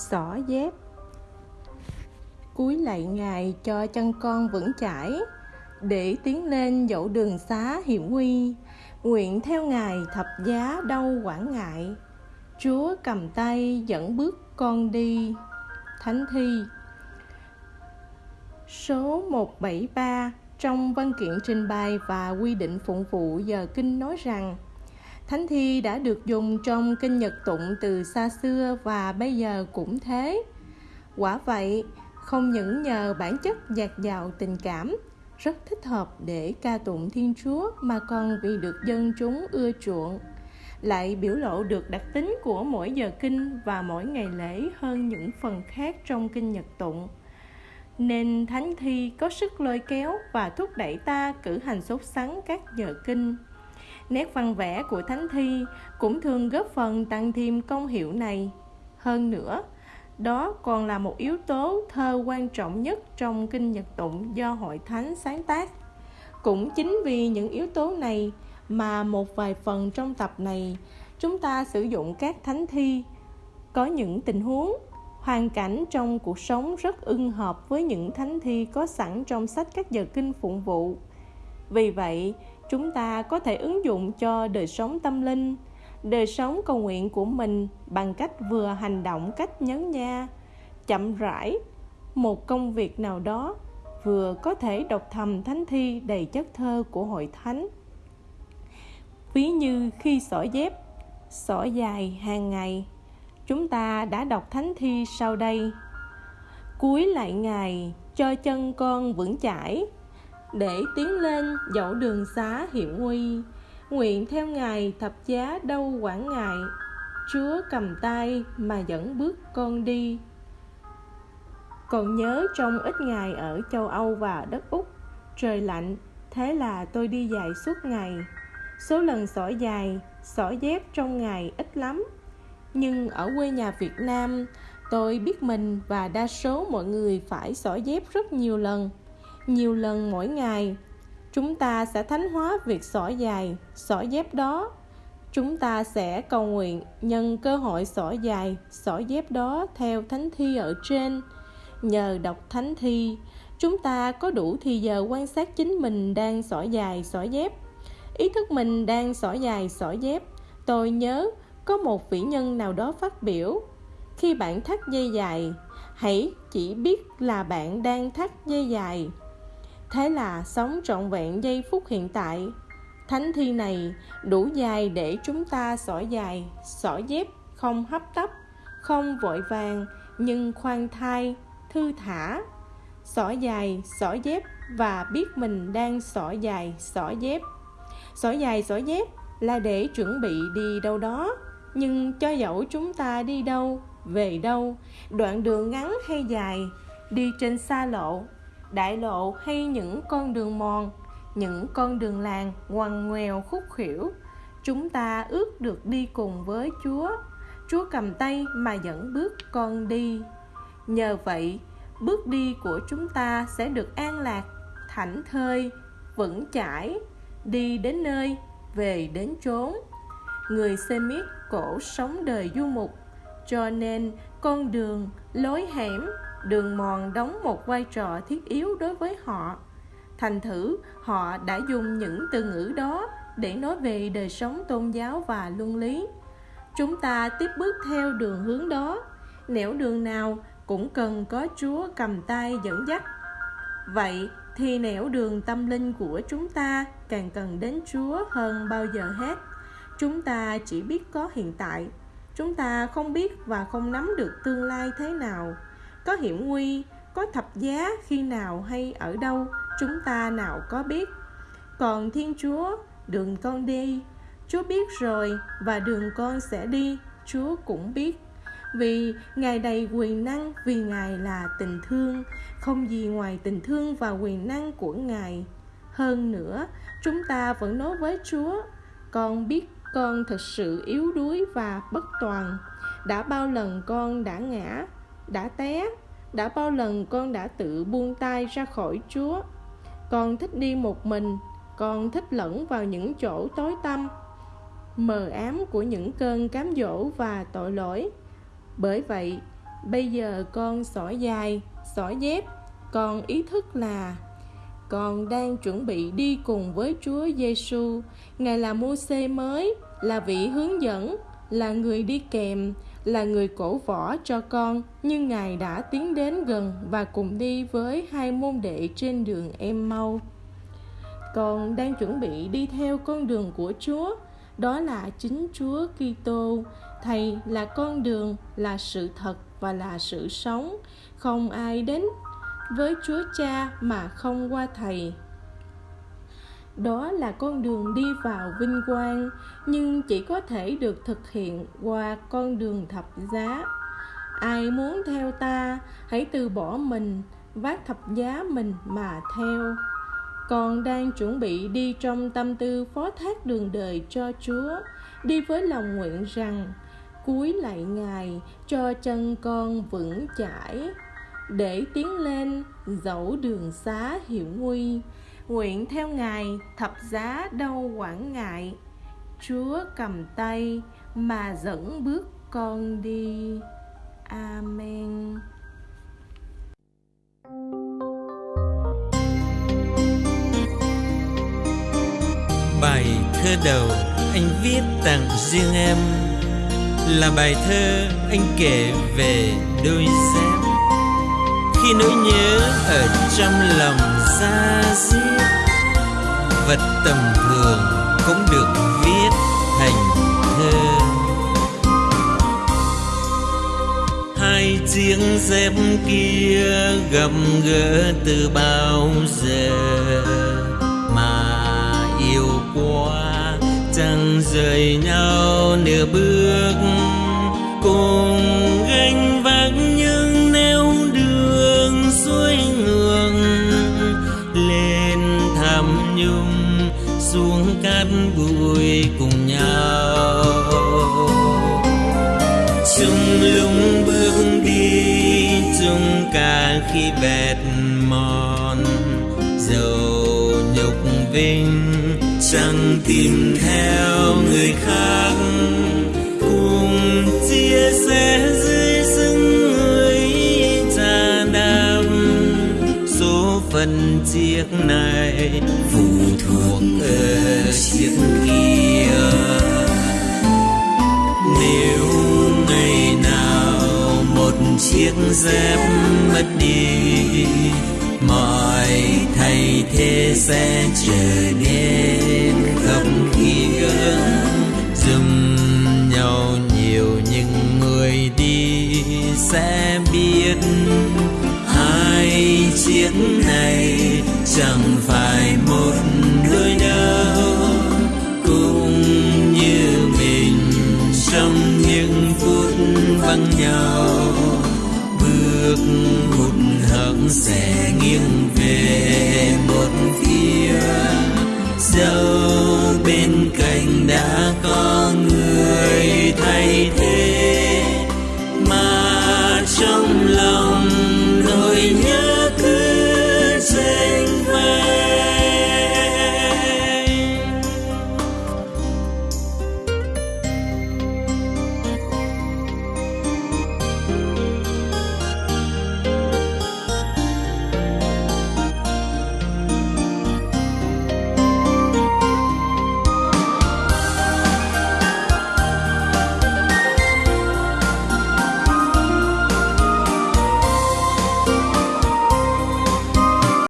xỏ dép. Cúi lạy ngài cho chân con vững chãi, để tiến lên dẫu đường xá hiểm nguy. Nguyện theo ngài thập giá đâu quản ngại. Chúa cầm tay dẫn bước con đi. Thánh thi. Số 173 trong văn kiện trình bày và quy định phụng vụ giờ kinh nói rằng Thánh thi đã được dùng trong kinh Nhật tụng từ xa xưa và bây giờ cũng thế. Quả vậy, không những nhờ bản chất dạt dào tình cảm, rất thích hợp để ca tụng Thiên Chúa mà còn vì được dân chúng ưa chuộng lại biểu lộ được đặc tính của mỗi giờ kinh và mỗi ngày lễ hơn những phần khác trong kinh Nhật tụng. Nên thánh thi có sức lôi kéo và thúc đẩy ta cử hành sốt sắng các giờ kinh nét văn vẽ của thánh thi cũng thường góp phần tăng thêm công hiệu này. Hơn nữa, đó còn là một yếu tố thơ quan trọng nhất trong kinh nhật tụng do hội thánh sáng tác. Cũng chính vì những yếu tố này mà một vài phần trong tập này, chúng ta sử dụng các thánh thi. Có những tình huống, hoàn cảnh trong cuộc sống rất ưng hợp với những thánh thi có sẵn trong sách các giờ kinh phụng vụ. Vì vậy chúng ta có thể ứng dụng cho đời sống tâm linh, đời sống cầu nguyện của mình bằng cách vừa hành động cách nhấn nha, chậm rãi, một công việc nào đó vừa có thể đọc thầm thánh thi đầy chất thơ của hội thánh. Ví như khi xỏ dép, xỏ dài hàng ngày, chúng ta đã đọc thánh thi sau đây. Cuối lại ngày, cho chân con vững chãi để tiến lên dẫu đường xá hiểm nguy, nguyện theo ngài thập giá đâu quản ngại. Chúa cầm tay mà dẫn bước con đi. Còn nhớ trong ít ngày ở châu âu và đất úc, trời lạnh, thế là tôi đi dài suốt ngày. Số lần xỏ dài, xỏ dép trong ngày ít lắm. Nhưng ở quê nhà việt nam, tôi biết mình và đa số mọi người phải xỏ dép rất nhiều lần nhiều lần mỗi ngày. Chúng ta sẽ thánh hóa việc xỏ dài xỏ dép đó. Chúng ta sẽ cầu nguyện nhân cơ hội xỏ dài xỏ dép đó theo thánh thi ở trên. Nhờ đọc thánh thi, chúng ta có đủ thì giờ quan sát chính mình đang xỏ dài xỏ dép. Ý thức mình đang xỏ dài xỏ dép. Tôi nhớ có một vĩ nhân nào đó phát biểu, khi bạn thắt dây dài, hãy chỉ biết là bạn đang thắt dây dài thế là sống trọn vẹn giây phút hiện tại. Thánh thi này đủ dài để chúng ta xỏ dài, xỏ dép, không hấp tấp, không vội vàng, nhưng khoan thai, thư thả. Xỏ dài, xỏ dép và biết mình đang xỏ dài, xỏ dép. Xỏ dài, xỏ dép là để chuẩn bị đi đâu đó, nhưng cho dẫu chúng ta đi đâu, về đâu, đoạn đường ngắn hay dài, đi trên xa lộ đại lộ hay những con đường mòn, những con đường làng ngoằn ngoèo khúc khuỷu, chúng ta ước được đi cùng với chúa. Chúa cầm tay mà dẫn bước con đi. Nhờ vậy, bước đi của chúng ta sẽ được an lạc, thảnh thơi, vững chãi, đi đến nơi, về đến chốn. Người Semit cổ sống đời du mục, cho nên con đường lối hẻm đường mòn đóng một vai trò thiết yếu đối với họ. Thành thử, họ đã dùng những từ ngữ đó để nói về đời sống tôn giáo và luân lý. Chúng ta tiếp bước theo đường hướng đó. Nẻo đường nào cũng cần có chúa cầm tay dẫn dắt. Vậy thì nẻo đường tâm linh của chúng ta càng cần đến chúa hơn bao giờ hết. Chúng ta chỉ biết có hiện tại. Chúng ta không biết và không nắm được tương lai thế nào có hiểm nguy, có thập giá khi nào hay ở đâu, chúng ta nào có biết. Còn thiên chúa, đường con đi. Chúa biết rồi và đường con sẽ đi, chúa cũng biết. Vì ngài đầy quyền năng, vì ngài là tình thương. Không gì ngoài tình thương và quyền năng của ngài. Hơn nữa, chúng ta vẫn nói với chúa, con biết con thật sự yếu đuối và bất toàn. Đã bao lần con đã ngã đã té đã bao lần con đã tự buông tay ra khỏi chúa con thích đi một mình con thích lẫn vào những chỗ tối tăm mờ ám của những cơn cám dỗ và tội lỗi bởi vậy bây giờ con xỏ dài xỏ dép con ý thức là con đang chuẩn bị đi cùng với Chúa Giêsu. Ngài là Môsê mới, là vị hướng dẫn, là người đi kèm, là người cổ võ cho con, nhưng Ngài đã tiến đến gần và cùng đi với hai môn đệ trên đường em mau. Con đang chuẩn bị đi theo con đường của Chúa, đó là chính Chúa Kitô. Thầy là con đường, là sự thật và là sự sống. Không ai đến với Chúa Cha mà không qua Thầy. Đó là con đường đi vào vinh quang, nhưng chỉ có thể được thực hiện qua con đường thập giá. Ai muốn theo ta, hãy từ bỏ mình, vác thập giá mình mà theo. Con đang chuẩn bị đi trong tâm tư phó thác đường đời cho Chúa, đi với lòng nguyện rằng cúi lại Ngài cho chân con vững chãi để tiến lên dẫu đường xá hiểm nguy nguyện theo ngài, thập giá đâu quản ngại. Chúa cầm tay mà dẫn bước con đi. Amen. Bài thơ đầu anh viết tặng riêng em là bài thơ anh kể về đôi dép. Khi nỗi nhớ ở trong lòng xa xiết vật tầm thường cũng được viết thành thơ. Hai chiếc dép kia gặp gỡ từ bao giờ mà yêu quá, chẳng rời nhau nửa bước. Cùng gánh vác những xuống cùng nhau. Chung lung bước đi, chung cả khi bẹt mòn. Dầu nhục vinh, chẳng tìm theo người khác. Phân chiếc này. Phụ thuộc ở chiếc kia. Nếu ngày nào một chiếc dép mất đi mọi thay thế sẽ trở nên không kia. Dùm nhau nhiều những người đi sẽ biết nhau. Bước hụt hẫng sẽ nghiêng về một phía. Dẫu